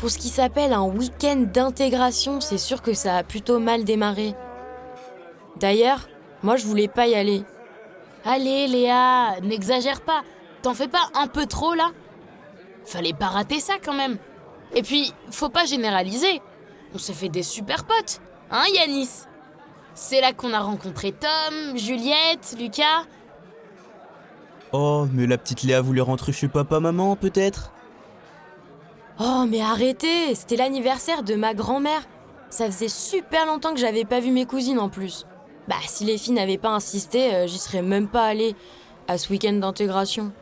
Pour ce qui s'appelle un week-end d'intégration, c'est sûr que ça a plutôt mal démarré. D'ailleurs, moi je voulais pas y aller. Allez, Léa, n'exagère pas. T'en fais pas un peu trop là? Fallait pas rater ça quand même. Et puis, faut pas généraliser. On s'est fait des super potes, hein Yanis? C'est là qu'on a rencontré Tom, Juliette, Lucas. Oh, mais la petite Léa voulait rentrer chez papa-maman, peut-être? Oh, mais arrêtez C'était l'anniversaire de ma grand-mère. Ça faisait super longtemps que j'avais pas vu mes cousines en plus. Bah, si les filles n'avaient pas insisté, euh, j'y serais même pas allée à ce week-end d'intégration.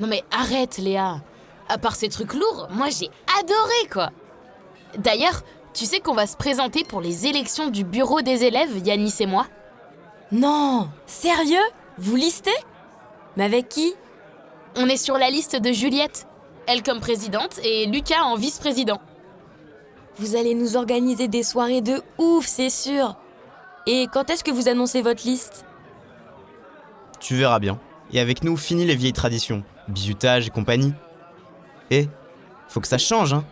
Non mais arrête, Léa. À part ces trucs lourds, moi j'ai adoré quoi. D'ailleurs, tu sais qu'on va se présenter pour les élections du bureau des élèves, Yanis et moi? Non Sérieux? Vous listez? Mais avec qui? On est sur la liste de Juliette. Elle comme présidente et Lucas en vice-président. Vous allez nous organiser des soirées de ouf, c'est sûr. Et quand est-ce que vous annoncez votre liste? Tu verras bien. Et avec nous, fini les vieilles traditions, bisutage et compagnie. Eh, faut que ça change, hein